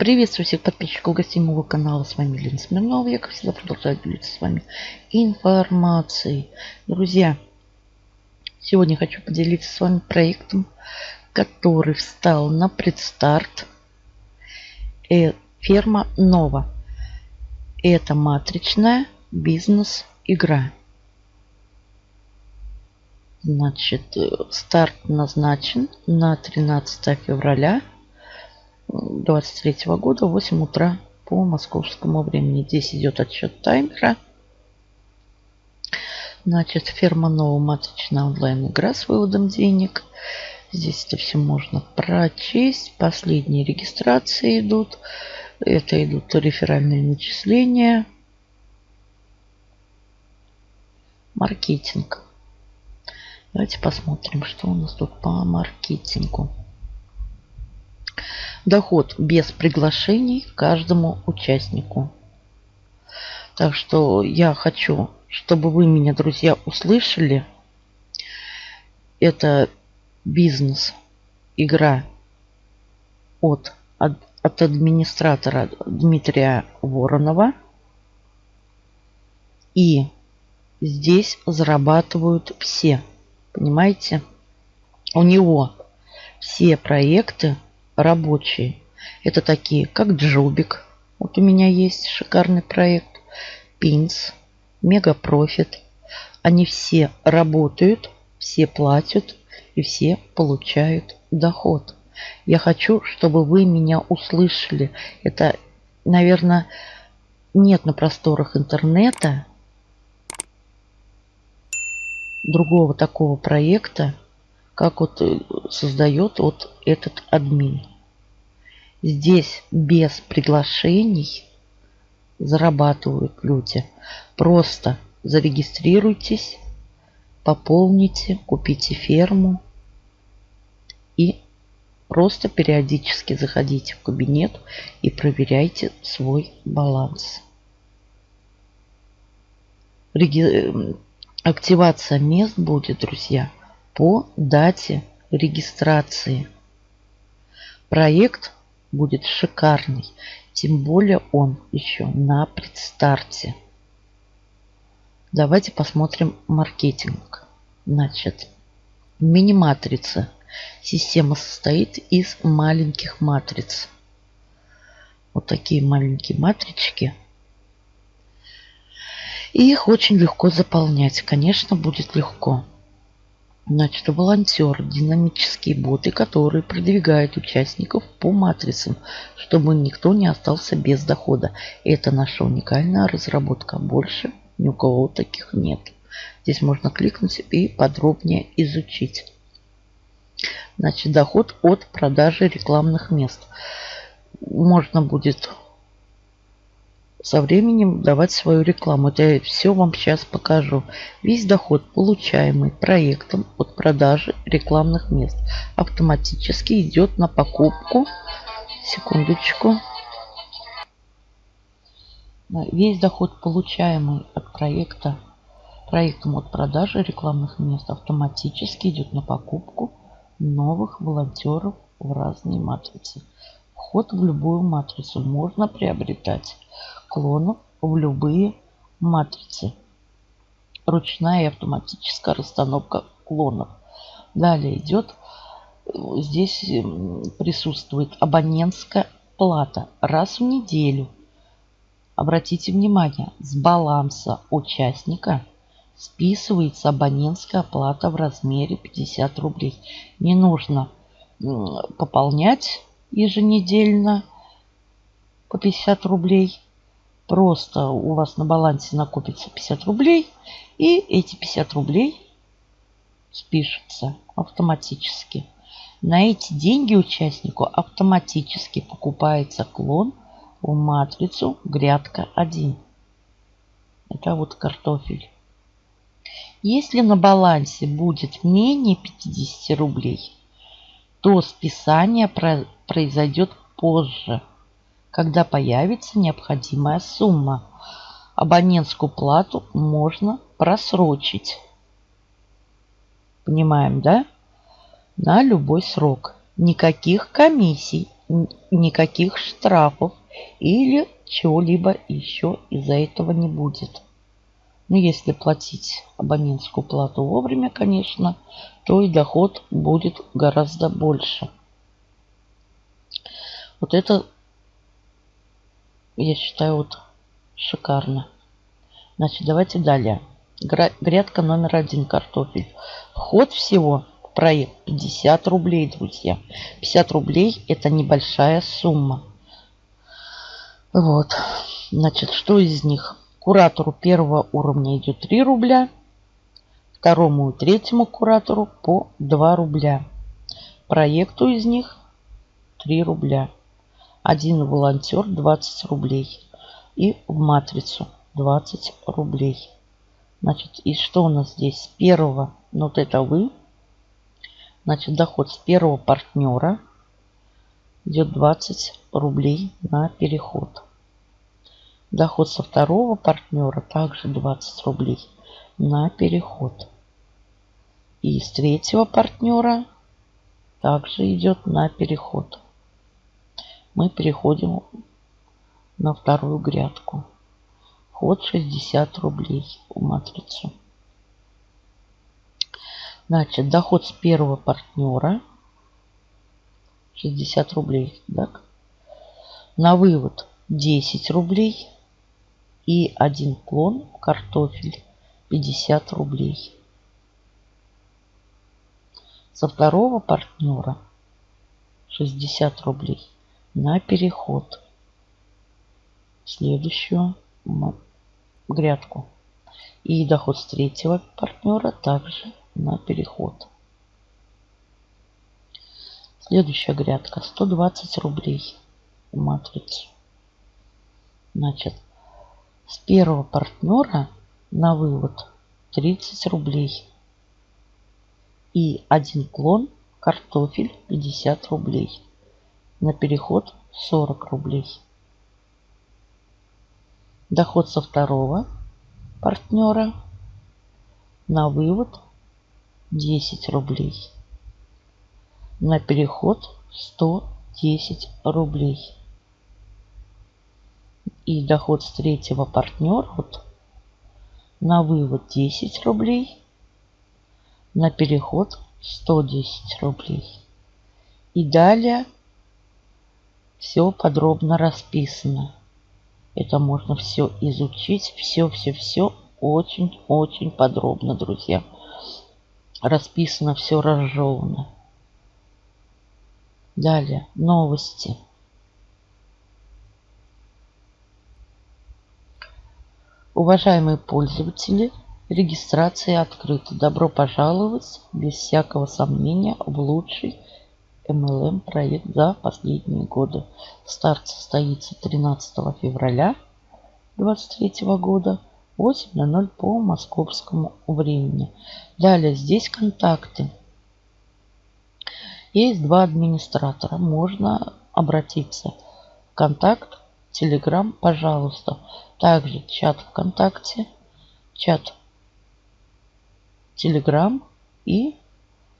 Приветствую всех подписчиков гостей моего канала. С вами Лена Смирнова. Я, как всегда, продолжаю делиться с вами информацией. Друзья, сегодня хочу поделиться с вами проектом, который встал на предстарт. Э, ферма Нова. Это матричная бизнес-игра. Значит, э, старт назначен на 13 февраля 23 года, 8 утра по московскому времени. Здесь идет отсчет таймера. Значит, ферма новая маточная онлайн-игра с выводом денег. Здесь это все можно прочесть. Последние регистрации идут. Это идут реферальные начисления. Маркетинг. Давайте посмотрим, что у нас тут по маркетингу. Доход без приглашений каждому участнику. Так что я хочу, чтобы вы меня, друзья, услышали. Это бизнес, игра от, от, от администратора Дмитрия Воронова. И здесь зарабатывают все. Понимаете? У него все проекты рабочие. Это такие, как Джубик. Вот у меня есть шикарный проект. Пинс, MegaProfit. Они все работают, все платят и все получают доход. Я хочу, чтобы вы меня услышали. Это, наверное, нет на просторах интернета другого такого проекта, как вот э, создает вот этот админ. Здесь без приглашений зарабатывают люди. Просто зарегистрируйтесь, пополните, купите ферму и просто периодически заходите в кабинет и проверяйте свой баланс. Реги... Активация мест будет, друзья, по дате регистрации. Проект будет шикарный. Тем более он еще на предстарте. Давайте посмотрим маркетинг. Значит, мини-матрица. Система состоит из маленьких матриц. Вот такие маленькие матрички. И их очень легко заполнять. Конечно, будет легко. Значит, волонтер, динамические боты, которые продвигают участников по матрицам, чтобы никто не остался без дохода. Это наша уникальная разработка. Больше ни у кого таких нет. Здесь можно кликнуть и подробнее изучить. Значит, доход от продажи рекламных мест. Можно будет со временем давать свою рекламу. Я все вам сейчас покажу. Весь доход, получаемый проектом от продажи рекламных мест, автоматически идет на покупку. Секундочку. Весь доход, получаемый от проекта, проектом от продажи рекламных мест, автоматически идет на покупку новых волонтеров в разные матрицы. Вход в любую матрицу можно приобретать клонов в любые матрицы. Ручная и автоматическая расстановка клонов. Далее идет, здесь присутствует абонентская плата раз в неделю. Обратите внимание, с баланса участника списывается абонентская плата в размере 50 рублей. Не нужно пополнять еженедельно по 50 рублей. Просто у вас на балансе накопится 50 рублей. И эти 50 рублей спишутся автоматически. На эти деньги участнику автоматически покупается клон в матрицу грядка 1. Это вот картофель. Если на балансе будет менее 50 рублей, то списание произойдет позже когда появится необходимая сумма. Абонентскую плату можно просрочить. Понимаем, да? На любой срок. Никаких комиссий никаких штрафов или чего-либо еще из-за этого не будет. Но если платить абонентскую плату вовремя, конечно, то и доход будет гораздо больше. Вот это, я считаю, вот шикарно. Значит, давайте далее. Грядка номер один картофель. Вход всего в проект 50 рублей, друзья. 50 рублей это небольшая сумма. Вот. Значит, что из них? Куратору первого уровня идет 3 рубля. Второму и третьему куратору по 2 рубля. Проекту из них 3 рубля. Один волонтер 20 рублей. И в матрицу 20 рублей. Значит, и что у нас здесь? С первого, ну вот это вы. Значит, доход с первого партнера идет 20 рублей на переход. Доход со второго партнера также 20 рублей на переход. И с третьего партнера также идет на переход. Мы переходим на вторую грядку. Вход 60 рублей в матрицу. Значит, доход с первого партнера 60 рублей. Так? На вывод 10 рублей. И один клон картофель 50 рублей. Со второго партнера 60 рублей на переход. Следующую грядку. И доход с третьего партнера также на переход. Следующая грядка 120 рублей в матрицу. Значит, с первого партнера на вывод 30 рублей. И один клон картофель 50 рублей. На переход 40 рублей. Доход со второго партнера на вывод 10 рублей. На переход 110 рублей. И доход с третьего партнера вот, на вывод 10 рублей. На переход 110 рублей. И далее все подробно расписано. Это можно все изучить, все-все-все очень-очень подробно, друзья. Расписано все разжевано. Далее, новости. Уважаемые пользователи, регистрация открыта. Добро пожаловать, без всякого сомнения, в лучший MLM проект за последние годы. Старт состоится 13 февраля 2023 года 8.00 по московскому времени. Далее здесь контакты. Есть два администратора. Можно обратиться контакт, Телеграм, пожалуйста. Также чат ВКонтакте, чат Телеграм и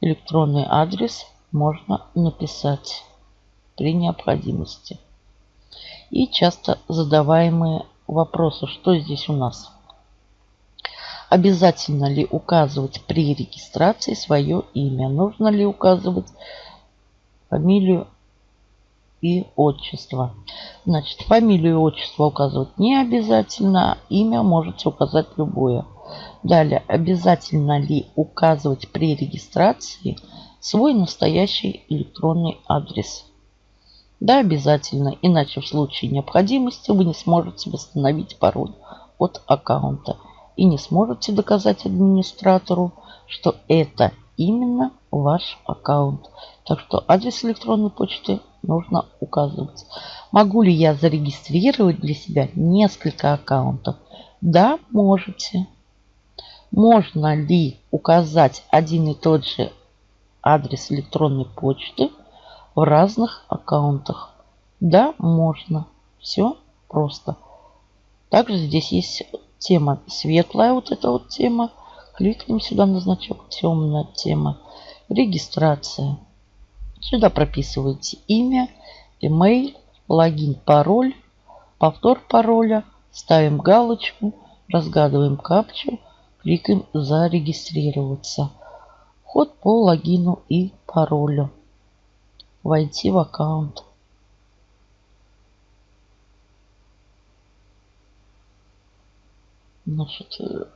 электронный адрес можно написать при необходимости. И часто задаваемые вопросы, что здесь у нас? Обязательно ли указывать при регистрации свое имя? Нужно ли указывать фамилию и отчество? Значит, фамилию и отчество указывать не обязательно. Имя можете указать любое. Далее, обязательно ли указывать при регистрации свой настоящий электронный адрес. Да, обязательно, иначе в случае необходимости вы не сможете восстановить пароль от аккаунта и не сможете доказать администратору, что это именно ваш аккаунт. Так что адрес электронной почты нужно указывать. Могу ли я зарегистрировать для себя несколько аккаунтов? Да, можете. Можно ли указать один и тот же адрес электронной почты в разных аккаунтах. Да, можно. Все просто. Также здесь есть тема светлая, вот эта вот тема. Кликнем сюда на значок темная тема. Регистрация. Сюда прописываете имя email, логин, пароль, повтор пароля, ставим галочку, разгадываем капчу, кликаем «Зарегистрироваться». Вход по логину и паролю. Войти в аккаунт. Значит, э,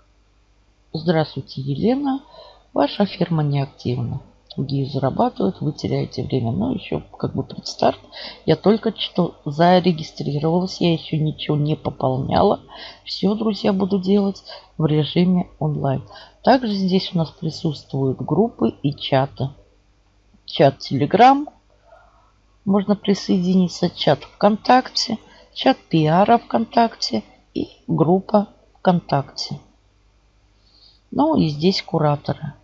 здравствуйте, Елена. Ваша фирма неактивна. Другие зарабатывают, вы теряете время. Но еще как бы предстарт. Я только что зарегистрировалась, я еще ничего не пополняла. Все, друзья, буду делать в режиме онлайн. Также здесь у нас присутствуют группы и чаты. Чат Telegram, можно присоединиться, чат ВКонтакте, чат пиара ВКонтакте и группа ВКонтакте. Ну и здесь кураторы.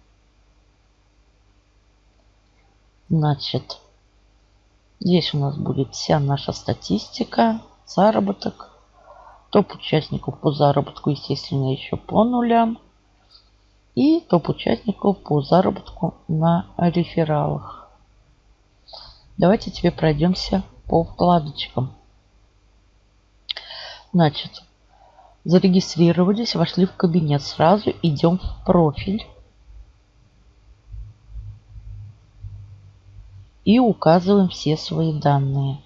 Значит, здесь у нас будет вся наша статистика, заработок. Топ участников по заработку, естественно, еще по нулям. И топ участников по заработку на рефералах. Давайте теперь пройдемся по вкладочкам. Значит, Зарегистрировались, вошли в кабинет. Сразу идем в профиль. И указываем все свои данные.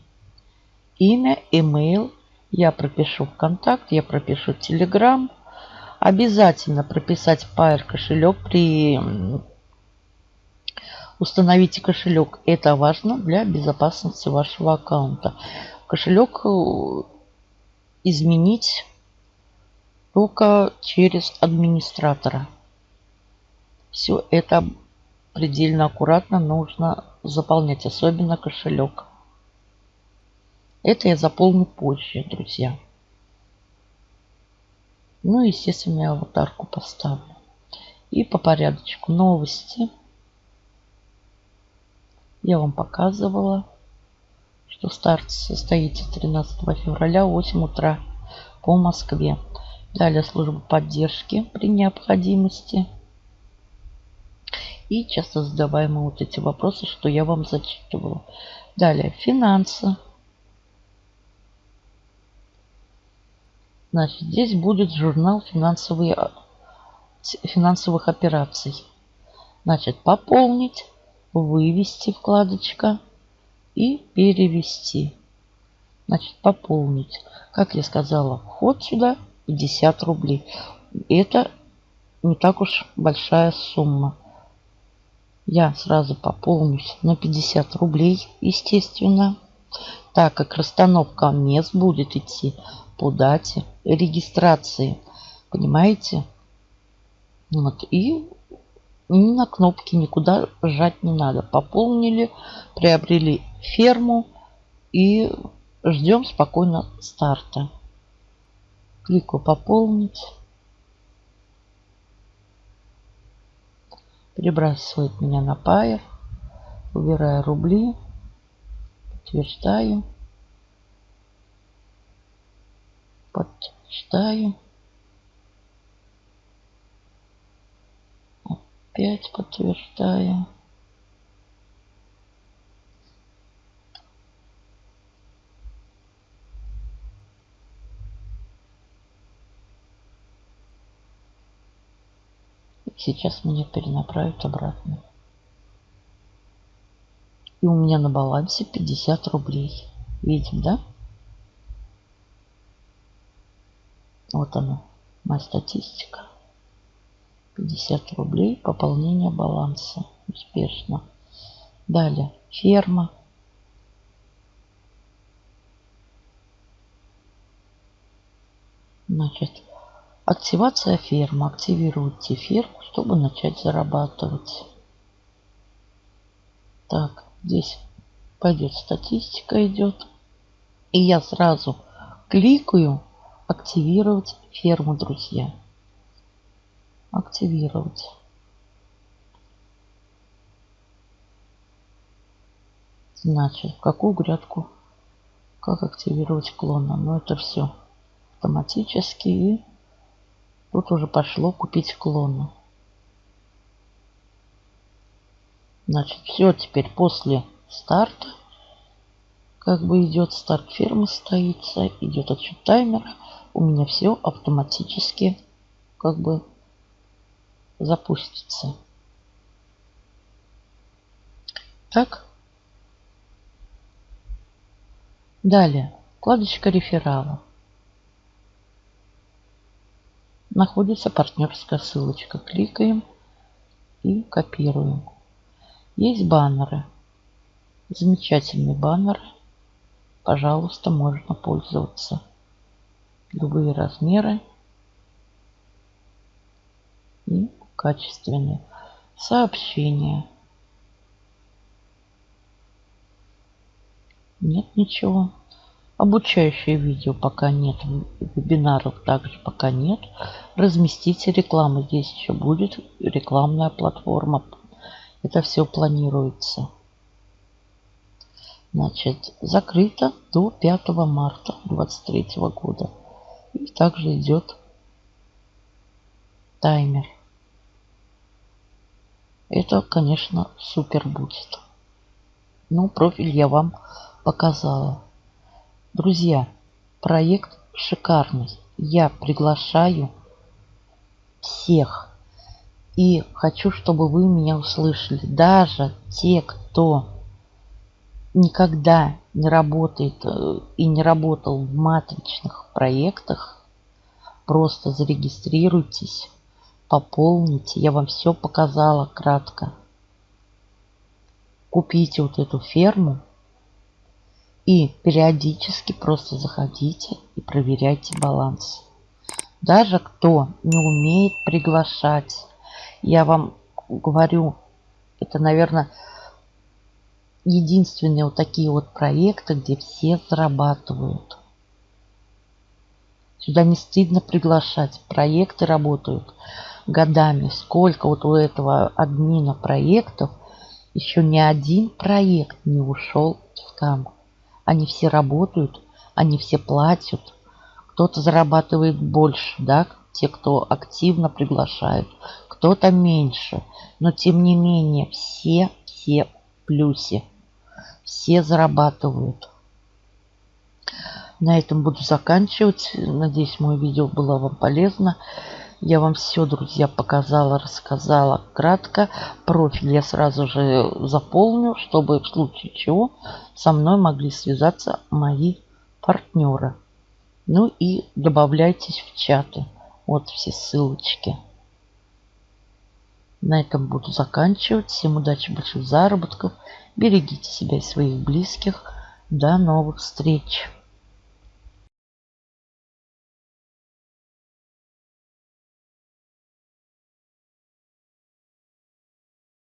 Имя, email. Я пропишу в контакт, я пропишу Telegram. Обязательно прописать Pair кошелек при Установите кошелек. Это важно для безопасности вашего аккаунта. Кошелек э, изменить только через администратора. Все это предельно аккуратно нужно заполнять, особенно кошелек. Это я заполню позже, друзья. Ну, естественно, я аватарку поставлю. И по порядочку новости. Я вам показывала, что старт состоится 13 февраля 8 утра по Москве. Далее служба поддержки при необходимости. И часто задаваемые вот эти вопросы, что я вам зачитывала. Далее финансы. Значит, здесь будет журнал финансовые, финансовых операций. Значит, пополнить, вывести вкладочка и перевести. Значит, пополнить. Как я сказала, вход сюда 50 рублей. Это не так уж большая сумма. Я сразу пополнюсь на 50 рублей, естественно. Так как расстановка мест будет идти по дате регистрации. Понимаете? Вот. И ни на кнопки никуда жать не надо. Пополнили, приобрели ферму и ждем спокойно старта. Кликаю «Пополнить». Перебрасывает меня на Pair. Выбираю рубли. Подтверждаю. Подтверждаю. Опять подтверждаю. Сейчас меня перенаправят обратно. И у меня на балансе 50 рублей. Видим, да? Вот она, моя статистика. 50 рублей пополнение баланса. Успешно. Далее, ферма. Значит, Активация фермы. Активируйте ферму, чтобы начать зарабатывать. Так, здесь пойдет статистика идет. И я сразу кликаю активировать ферму, друзья. Активировать. Значит, в какую грядку, как активировать клона. Но ну, это все автоматически и Тут уже пошло купить клоны. Значит, все теперь после старта как бы идет старт фермы стоится, идет отсчет таймера. У меня все автоматически как бы запустится. Так. Далее. Вкладочка реферала. Находится партнерская ссылочка. Кликаем и копируем. Есть баннеры. Замечательные баннеры. Пожалуйста, можно пользоваться. Любые размеры. И качественные. Сообщения. Нет ничего. Обучающее видео пока нет. Вебинаров также пока нет. Разместите рекламу. Здесь еще будет рекламная платформа. Это все планируется. Значит, закрыто до 5 марта 2023 года. И также идет таймер. Это, конечно, супер будет. Ну, профиль я вам показала. Друзья, проект шикарный. Я приглашаю всех. И хочу, чтобы вы меня услышали. Даже те, кто никогда не работает э, и не работал в матричных проектах, просто зарегистрируйтесь, пополните. Я вам все показала кратко. Купите вот эту ферму и периодически просто заходите и проверяйте баланс. Даже кто не умеет приглашать, я вам говорю, это, наверное, единственные вот такие вот проекты, где все зарабатывают. Сюда не стыдно приглашать. Проекты работают годами. Сколько вот у этого админа проектов, еще ни один проект не ушел в скам. Они все работают, они все платят. Кто-то зарабатывает больше, да, те, кто активно приглашают, кто-то меньше. Но тем не менее, все, все в плюсе. Все зарабатывают. На этом буду заканчивать. Надеюсь, мое видео было вам полезно. Я вам все, друзья, показала, рассказала кратко. Профиль я сразу же заполню, чтобы в случае чего со мной могли связаться мои партнеры. Ну и добавляйтесь в чаты. Вот все ссылочки. На этом буду заканчивать. Всем удачи, больших заработков. Берегите себя и своих близких. До новых встреч!